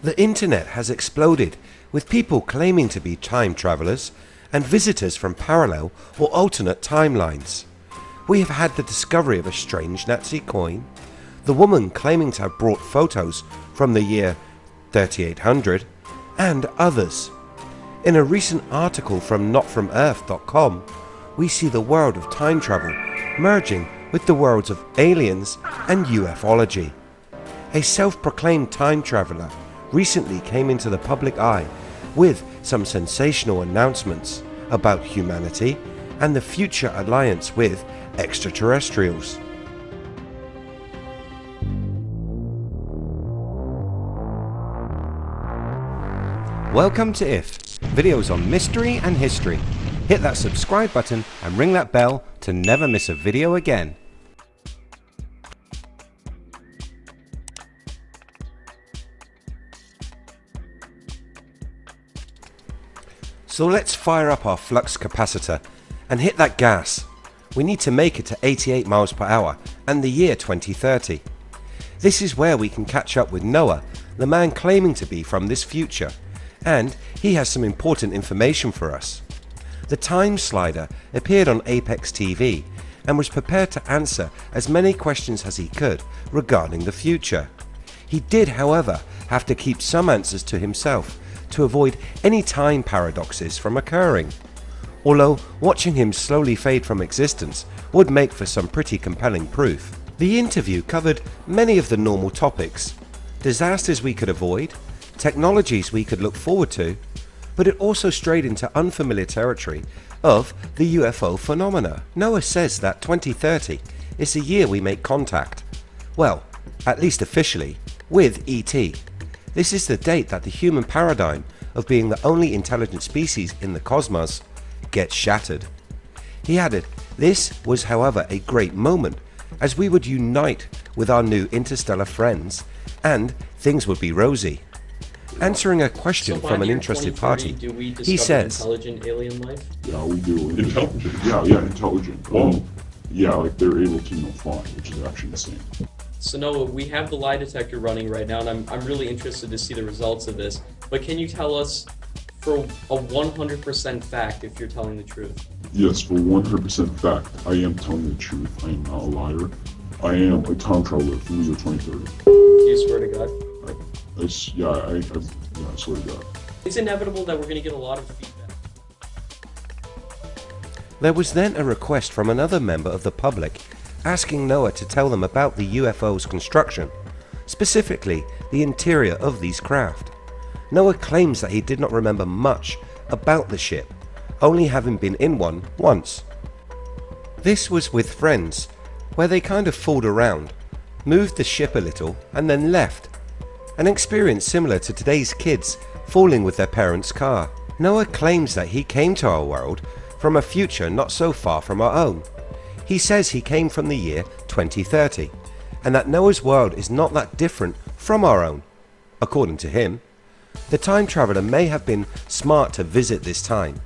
The internet has exploded with people claiming to be time travelers and visitors from parallel or alternate timelines. We have had the discovery of a strange Nazi coin, the woman claiming to have brought photos from the year 3800 and others. In a recent article from notfromearth.com we see the world of time travel merging with the worlds of aliens and ufology. A self-proclaimed time traveller recently came into the public eye with some sensational announcements about humanity and the future alliance with extraterrestrials. Welcome to IF, videos on mystery and history. Hit that subscribe button and ring that bell to never miss a video again. So let's fire up our flux capacitor and hit that gas. We need to make it to 88 miles per hour and the year 2030. This is where we can catch up with Noah, the man claiming to be from this future, and he has some important information for us. The time slider appeared on Apex TV and was prepared to answer as many questions as he could regarding the future. He did however have to keep some answers to himself to avoid any time paradoxes from occurring. Although watching him slowly fade from existence would make for some pretty compelling proof. The interview covered many of the normal topics, disasters we could avoid, technologies we could look forward to, but it also strayed into unfamiliar territory of the UFO phenomena. Noah says that 2030 is the year we make contact, well at least officially, with ET. This is the date that the human paradigm of being the only intelligent species in the cosmos gets shattered. He added, this was however a great moment as we would unite with our new interstellar friends and things would be rosy. Answering a question So from an interested party, do we he says, intelligent alien life? Yeah, we do. Intelligent? Yeah, yeah, intelligent. Um, yeah, like they're able to you know, fly, which is actually insane. So Noah, we have the lie detector running right now, and I'm, I'm really interested to see the results of this. But can you tell us, for a 100% fact, if you're telling the truth? Yes, for 100% fact, I am telling the truth. I am not a liar. I am a time traveler from the year 2030. Do you swear to God? I, I s- yeah, I, I, yeah, I swear to God. It's inevitable that we're going to get a lot of feedback. There was then a request from another member of the public asking Noah to tell them about the UFO's construction, specifically the interior of these craft. Noah claims that he did not remember much about the ship, only having been in one once. This was with friends, where they kind of fooled around, moved the ship a little and then left. An experience similar to today's kids fooling with their parents' car. Noah claims that he came to our world from a future not so far from our own. He says he came from the year 2030 and that Noah's world is not that different from our own. According to him, the time traveller may have been smart to visit this time.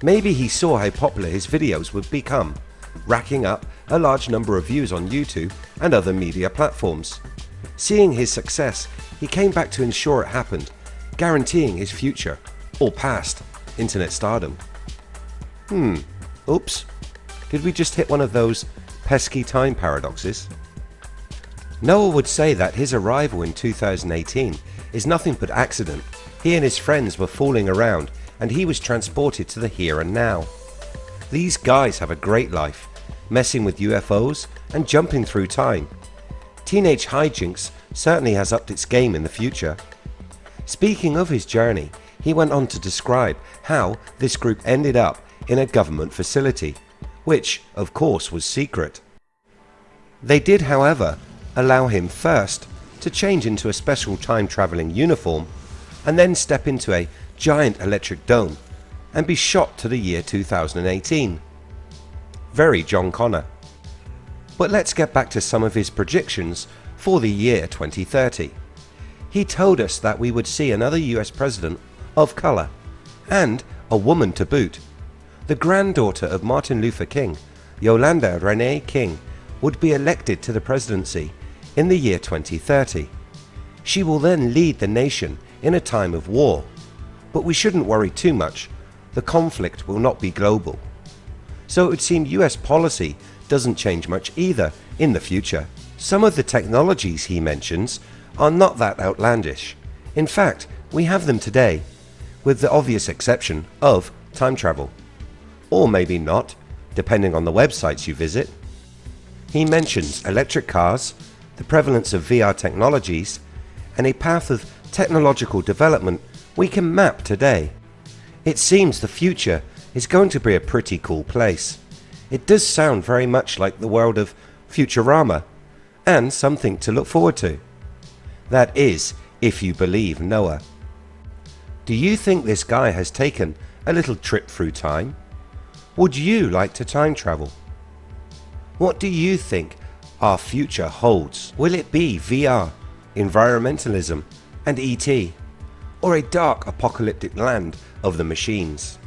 Maybe he saw how popular his videos would become, racking up a large number of views on YouTube and other media platforms. Seeing his success, he came back to ensure it happened, guaranteeing his future, or past, internet stardom. Hmm, oops, did we just hit one of those pesky time paradoxes? Noah would say that his arrival in 2018 is nothing but accident. He and his friends were fooling around and he was transported to the here and now. These guys have a great life, messing with UFOs and jumping through time. Teenage Hijinks certainly has upped its game in the future. Speaking of his journey, he went on to describe how this group ended up in a government facility, which of course was secret. They did however allow him first to change into a special time travelling uniform and then step into a giant electric dome and be shot to the year 2018. Very John Connor. But let's get back to some of his predictions for the year 2030. He told us that we would see another US president of colour and a woman to boot. The granddaughter of Martin Luther King, Yolanda Renee King, would be elected to the presidency in the year 2030. She will then lead the nation in a time of war. But we shouldn't worry too much, the conflict will not be global. So it would seem US policy doesn't change much either in the future. Some of the technologies he mentions are not that outlandish. In fact, we have them today, with the obvious exception of time travel. Or maybe not, depending on the websites you visit. He mentions electric cars, the prevalence of VR technologies, and a path of technological development we can map today. It seems the future is going to be a pretty cool place. It does sound very much like the world of Futurama, and something to look forward to. That is, if you believe Noah. Do you think this guy has taken a little trip through time? Would you like to time travel? What do you think our future holds? Will it be VR, environmentalism and ET? Or a dark apocalyptic land of the machines?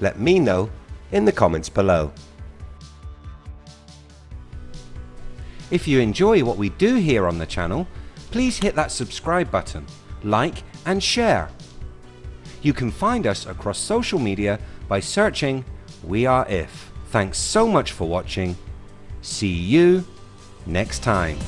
Let me know in the comments below. If you enjoy what we do here on the channel, please hit that subscribe button, like and share. You can find us across social media by searching We Are If. Thanks so much for watching. See you next time.